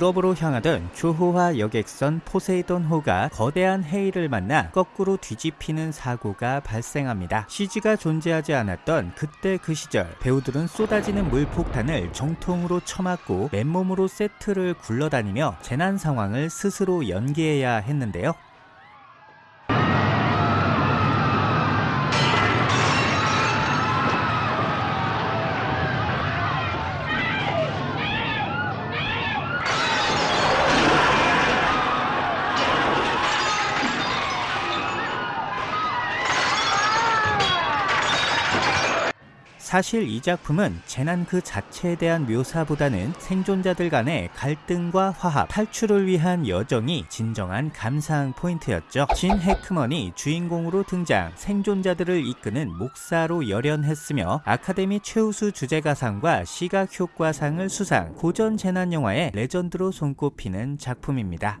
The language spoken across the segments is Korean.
유럽으로 향하던 조호화 여객선 포세이돈호가 거대한 해일을 만나 거꾸로 뒤집히는 사고가 발생합니다. CG가 존재하지 않았던 그때 그 시절 배우들은 쏟아지는 물폭탄을 정통으로 쳐맞고 맨몸으로 세트를 굴러다니며 재난 상황을 스스로 연기해야 했는데요. 사실 이 작품은 재난 그 자체에 대한 묘사보다는 생존자들 간의 갈등과 화합, 탈출을 위한 여정이 진정한 감상 포인트였죠. 진 해크먼이 주인공으로 등장, 생존자들을 이끄는 목사로 열연했으며 아카데미 최우수 주제가상과 시각효과상을 수상, 고전 재난 영화의 레전드로 손꼽히는 작품입니다.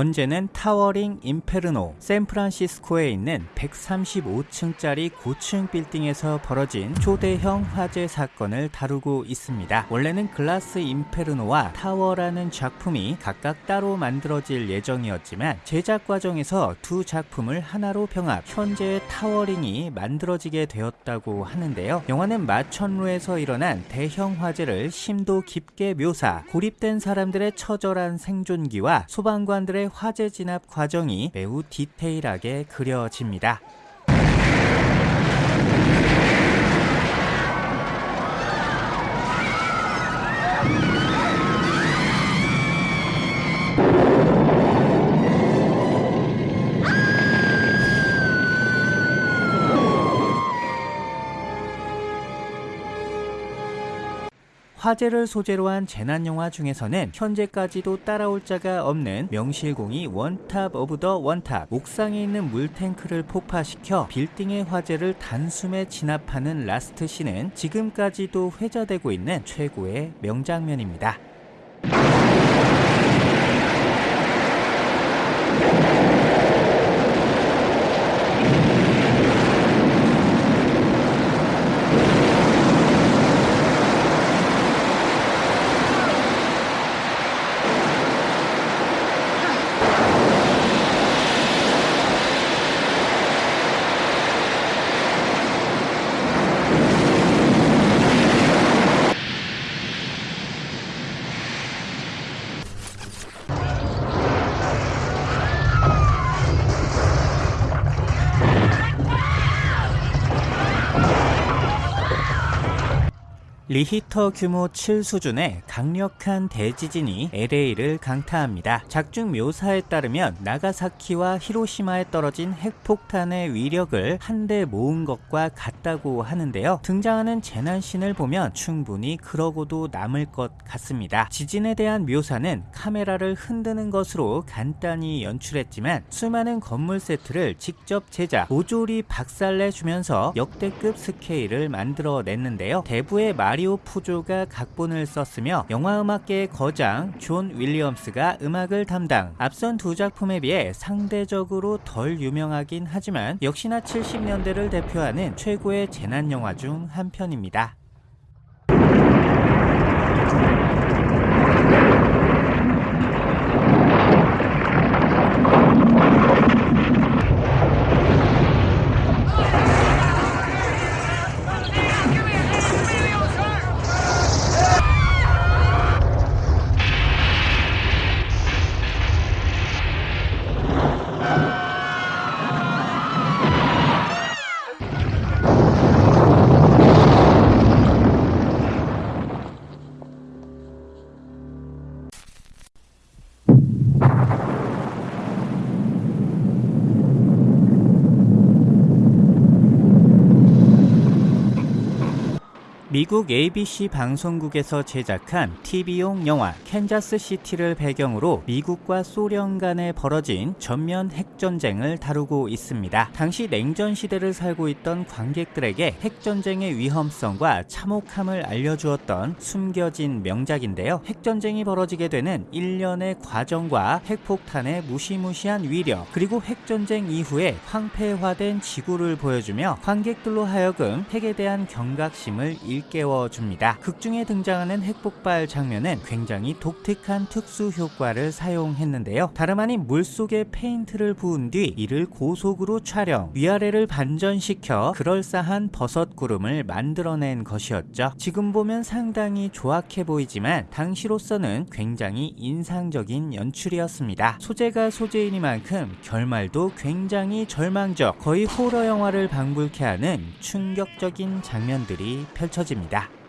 원제는 Towering Inferno 샌프란시스코에 있는 135층짜리 고층 빌딩에서 벌어진 초대형 화재 사건을 다루고 있습니다. 원래는 Glass Inferno와 Tower라는 작품이 각각 따로 만들어질 예정이었지만 제작 과정에서 두 작품을 하나로 병합 현재의 타워링이 만들어지게 되었다고 하는데요. 영화는 마천루에서 일어난 대형 화재를 심도 깊게 묘사 고립된 사람들의 처절한 생존기와 소방관들의 화재 진압 과정이 매우 디테일하게 그려집니다. 화재를 소재로 한 재난영화 중에서는 현재까지도 따라올 자가 없는 명실공히 one top of the one top 옥상에 있는 물탱크를 폭파시켜 빌딩의 화재를 단숨에 진압하는 last scene은 지금까지도 회자되고 있는 최고의 명장면입니다. 리히터 규모 7 수준의 강력한 대지진이 LA를 강타합니다. 작중 묘사에 따르면 나가사키와 히로시마에 떨어진 핵폭탄의 위력을 한데 모은 것과 같다고 하는데요. 등장하는 재난신을 보면 충분히 그러고도 남을 것 같습니다. 지진에 대한 묘사는 카메라를 흔드는 것으로 간단히 연출했지만 수많은 건물 세트를 직접 제작, 모조리 박살내 주면서 역대급 스케일을 만들어냈는데요. 대부의 말 마리오 푸조가 각본을 썼으며 영화음악계의 거장 존 윌리엄스가 음악을 담당 앞선 두 작품에 비해 상대적으로 덜 유명하긴 하지만 역시나 70년대를 대표하는 최고의 재난영화 중 한 편입니다. 미국 ABC 방송국에서 제작한 TV용 영화 캔자스 시티를 배경으로 미국과 소련 간에 벌어진 전면 핵전쟁을 다루고 있습니다. 당시 냉전 시대를 살고 있던 관객들에게 핵전쟁의 위험성과 참혹함을 알려주었던 숨겨진 명작인데요. 핵전쟁이 벌어지게 되는 일련의 과정과 핵폭탄의 무시무시한 위력, 그리고 핵전쟁 이후에 황폐화된 지구를 보여주며 관객들로 하여금 핵에 대한 경각심을 일깨워 줍니다. 극중에 등장하는 핵폭발 장면은 굉장히 독특한 특수 효과를 사용했는데요. 다름 아닌 물속에 페인트를 부은 뒤 이를 고속으로 촬영, 위아래를 반전시켜 그럴싸한 버섯 구름을 만들어낸 것이었죠. 지금 보면 상당히 조악해 보이지만 당시로서는 굉장히 인상적인 연출이었습니다. 소재가 소재이니만큼 결말도 굉장히 절망적, 거의 호러 영화를 방불케 하는 충격적인 장면들이 펼쳐집니다. 떨어집니다.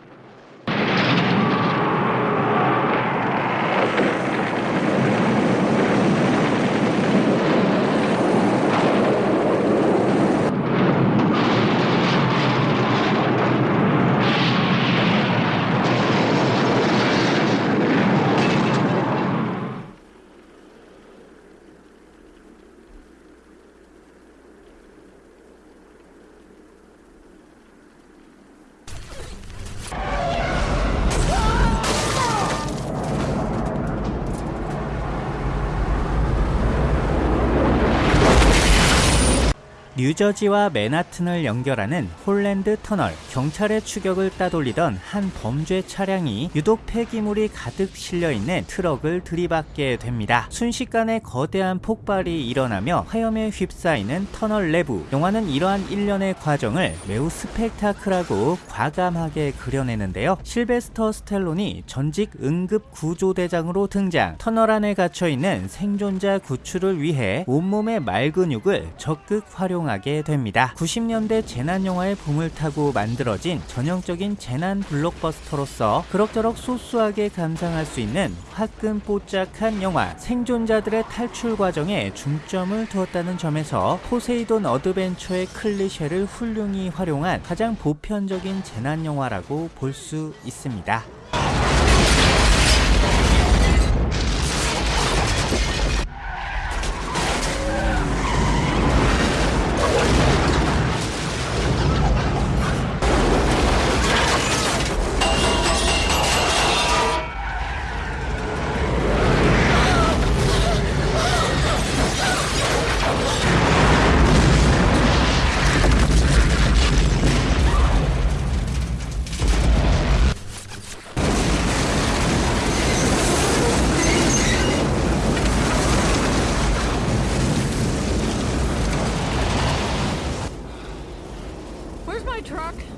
뉴저지와 맨하튼을 연결하는 홀랜드 터널 경찰의 추격을 따돌리던 한 범죄 차량이 유독 폐기물이 가득 실려있는 트럭을 들이받게 됩니다. 순식간에 거대한 폭발이 일어나며 화염에 휩싸이는 터널 내부 영화는 이러한 일련의 과정을 매우 스펙타클하고 과감하게 그려내는데요. 실베스터 스탤론이 전직 응급 구조대장으로 등장 터널 안에 갇혀있는 생존자 구출을 위해 온몸의 말 근육을 적극 활용 활용하게 됩니다. 90년대 재난 영화의 붐을 타고 만들어진 전형적인 재난 블록버스터로서 그럭저럭 소소하게 감상할 수 있는 화끈뽀짝한 영화 생존자들의 탈출 과정에 중점을 두었다는 점에서 포세이돈 어드벤처의 클리셰를 훌륭히 활용한 가장 보편적인 재난 영화라고 볼 수 있습니다. Truck?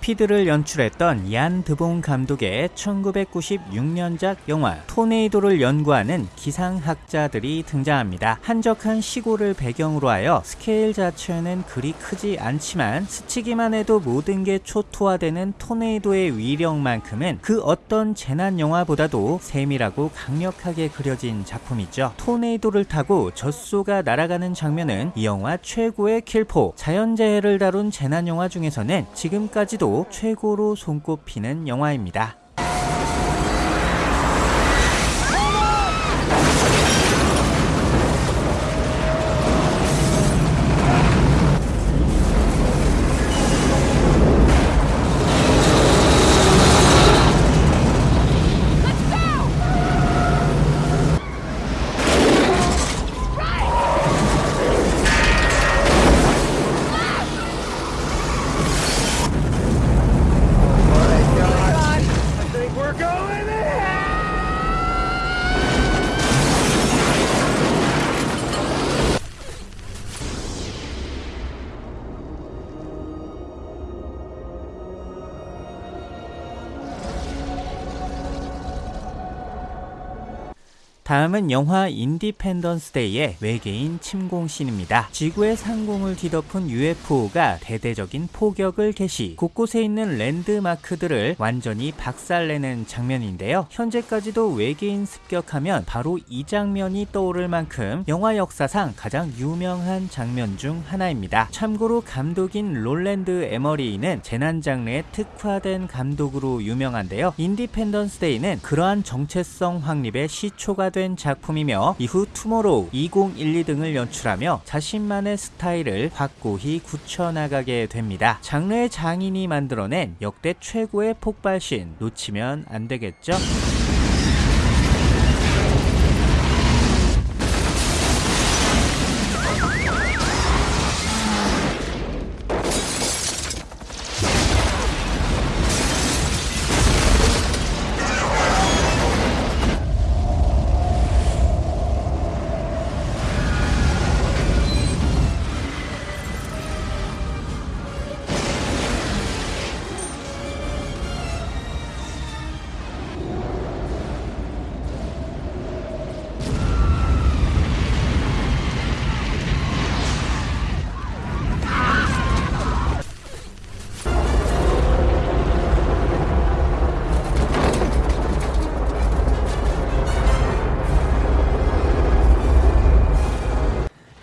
스피드를 연출했던 얀 드봉 감독의 1996년작 영화 토네이도를 연구하는 기상학자들이 등장합니다. 한적한 시골을 배경으로 하여 스케일 자체는 그리 크지 않지만 스치기만 해도 모든 게 초토화되는 토네이도의 위력만큼은 그 어떤 재난 영화보다도 세밀하고 강력하게 그려진 작품이죠. 토네이도를 타고 젖소가 날아가는 장면은 이 영화 최고의 킬포 자연재해를 다룬 재난 영화 중에서는 지금까지도 최고로 손꼽히는 영화입니다. going in! 다음은 영화 인디펜던스 데이의 외계인 침공신입니다. 지구의 상공을 뒤덮은 UFO가 대대적인 포격을 개시, 곳곳에 있는 랜드마크들을 완전히 박살내는 장면인데요. 현재까지도 외계인 습격하면 바로 이 장면이 떠오를 만큼 영화 역사상 가장 유명한 장면 중 하나입니다. 참고로 감독인 롤랜드 에머리히는 재난 장르에 특화된 감독으로 유명한데요. 인디펜던스 데이는 그러한 정체성 확립의 시초가 된 작품이며 이후 투모로우, 2012 등을 연출하며 자신만의 스타일을 확고히 굳혀나가게 됩니다. 장르의 장인이 만들어낸 역대 최고의 폭발신 놓치면 안 되겠죠?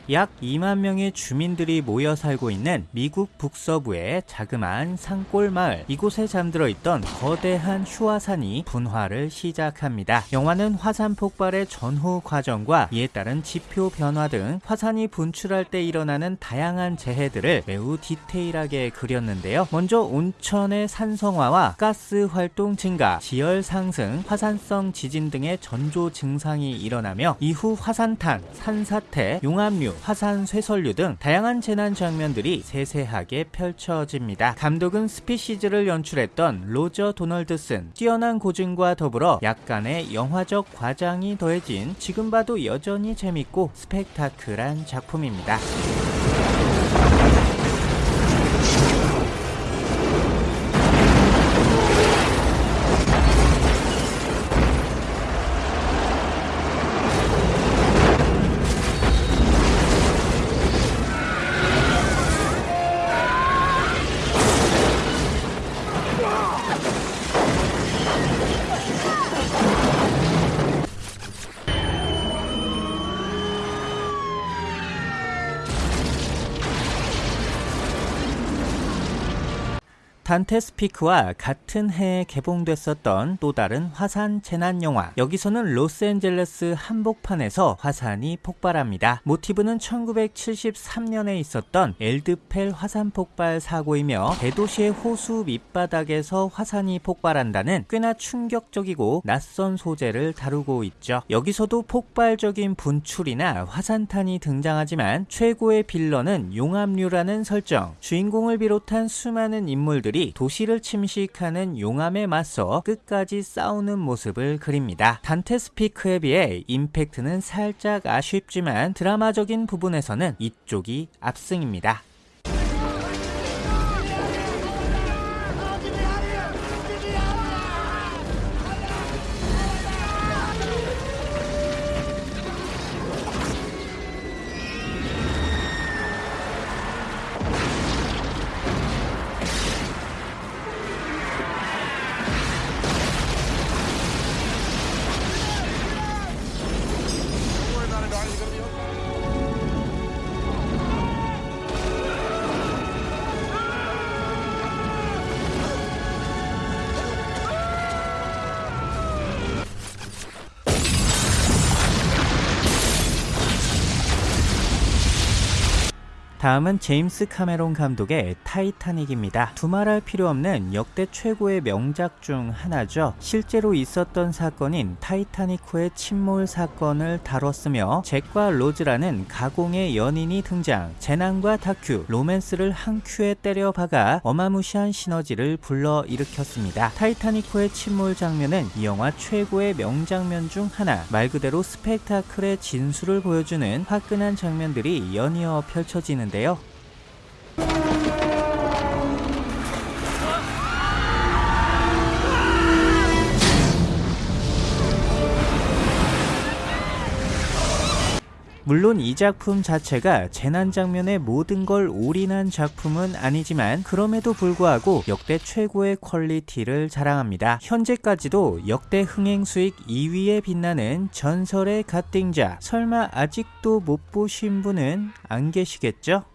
약 2만 명의 주민들이 모여 살고 있는 미국 북서부의 자그마한 산골 마을. 이곳에 잠들어 있던 거대한 휴화산이 분화를 시작합니다. 영화는 화산 폭발의 전후 과정과 이에 따른 지표 변화 등 화산이 분출할 때 일어나는 다양한 재해들을 매우 디테일하게 그렸는데요. 먼저 온천의 산성화와 가스 활동 증가, 지열 상승, 화산성 지진 등의 전조 증상이 일어나며 이후 화산탄, 산사태, 용암류, 화산 쇄설류 등 다양한 재난 장면들이 세세하게 펼쳐집니다. 감독은 스피시즈를 연출했던 로저 도널드슨 뛰어난 고증과 더불어 약간의 영화적 과장이 더해진 지금 봐도 여전히 재밌고 스펙타클한 작품입니다. 단테스피크와 같은 해에 개봉됐었던 또 다른 화산 재난 영화. 여기서는 로스앤젤레스 한복판에서 화산이 폭발합니다. 모티브는 1973년에 있었던 엘드펠 화산 폭발 사고이며 대도시의 호수 밑바닥에서 화산이 폭발한다는 꽤나 충격적이고 낯선 소재를 다루고 있죠. 여기서도 폭발적인 분출이나 화산탄이 등장하지만 최고의 빌런은 용암류라는 설정. 주인공을 비롯한 수많은 인물들이 도시를 침식하는 용암에 맞서 끝까지 싸우는 모습을 그립니다. 단테 스피크에 비해 임팩트는 살짝 아쉽지만 드라마적인 부분에서는 이쪽이 압승입니다. 다음은 제임스 카메론 감독의 타이타닉입니다. 두말할 필요 없는 역대 최고의 명작 중 하나죠. 실제로 있었던 사건인 타이타닉호의 침몰 사건을 다뤘으며 잭과 로즈라는 가공의 연인이 등장, 재난과 다큐, 로맨스를 한 큐에 때려 박아 어마무시한 시너지를 불러 일으켰습니다. 타이타닉호의 침몰 장면은 이 영화 최고의 명장면 중 하나, 말 그대로 스펙타클의 진수를 보여주는 화끈한 장면들이 연이어 펼쳐지고 있는데요. 물론 이 작품 자체가 재난 장면의 모든 걸 올인한 작품은 아니지만 그럼에도 불구하고 역대 최고의 퀄리티를 자랑합니다. 현재까지도 역대 흥행 수익 2위에 빛나는 전설의 갓띵작 설마 아직도 못 보신 분은 안 계시겠죠?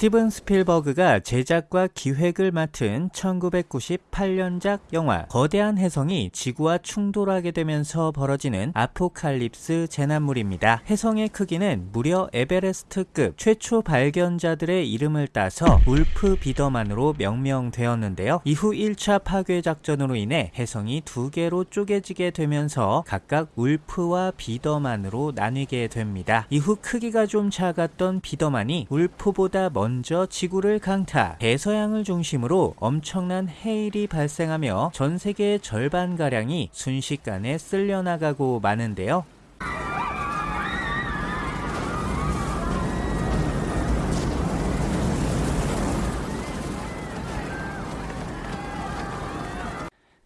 스티븐 스필버그가 제작과 기획을 맡은 1998년작 영화 거대한 혜성이 지구와 충돌하게 되면서 벌어지는 apocalypse 재난물입니다. 혜성의 크기는 무려 에베레스트급 최초 발견자들의 이름을 따서 울프 비더만으로 명명되었는데요. 이후 1차 파괴 작전으로 인해 혜성이 두 개로 쪼개지게 되면서 각각 울프와 비더만으로 나뉘게 됩니다. 이후 크기가 좀 작았던 비더만이 울프보다 먼저 지구를 강타, 대서양을 중심으로 엄청난 해일이 발생하며 전 세계의 절반가량이 순식간에 쓸려나가고 마는데요.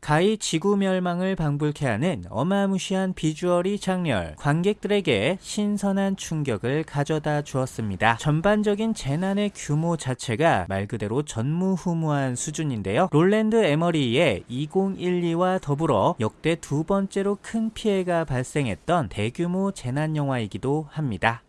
가히 지구 멸망을 방불케 하는 어마무시한 비주얼이 장렬, 관객들에게 신선한 충격을 가져다 주었습니다. 전반적인 재난의 규모 자체가 말 그대로 전무후무한 수준인데요. 롤랜드 에머리의 2012와 더불어 역대 두 번째로 큰 피해가 발생했던 대규모 재난 영화이기도 합니다.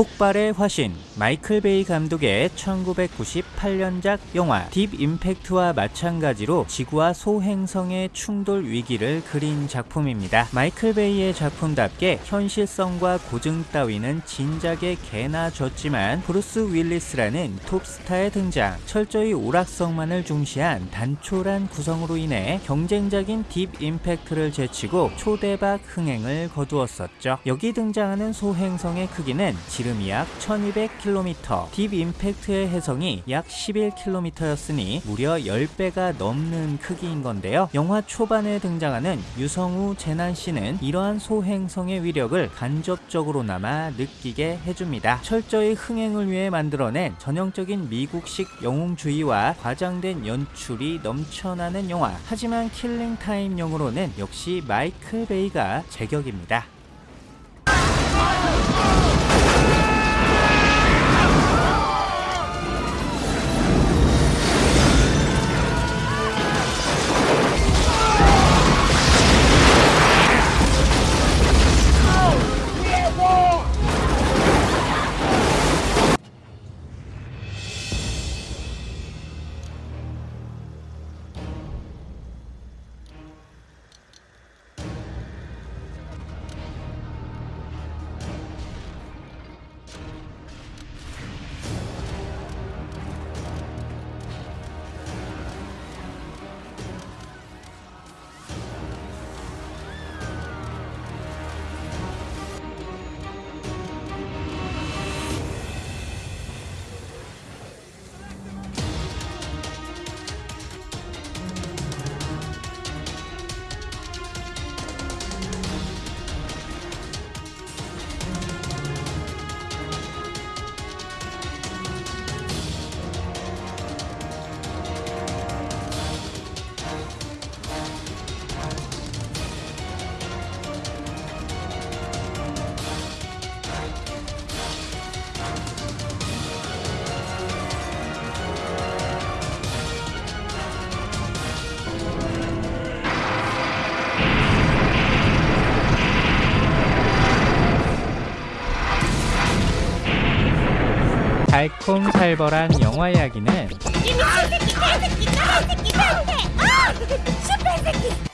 폭발의 화신 마이클 베이 감독의 1998년작 영화 딥 임팩트와 마찬가지로 지구와 소행성의 충돌 위기를 그린 작품입니다. 마이클 베이의 작품답게 현실성과 고증 따위는 진작에 개나 줬지만 브루스 윌리스라는 톱스타의 등장, 철저히 오락성만을 중시한 단촐한 구성으로 인해 경쟁작인 딥 임팩트를 제치고 초대박 흥행을 거두었었죠. 여기 등장하는 소행성의 크기는 지름이 약 1200km, 딥 임팩트의 해성이 약 11km였으니 무려 10배가 넘는 크기인 건데요. 영화 초반에 등장하는 유성우 재난씨는 이러한 소행성의 위력을 간접적으로나마 느끼게 해줍니다. 철저히 흥행을 위해 만들어낸 전형적인 미국식 영웅주의와 과장된 연출이 넘쳐나는 영화. 하지만 킬링타임용으로는 역시 마이클 베이가 제격입니다. 달콤살벌한 영화 이야기는 이 미친 새끼 개새끼 까만 새끼 변태 아! 슈퍼 새끼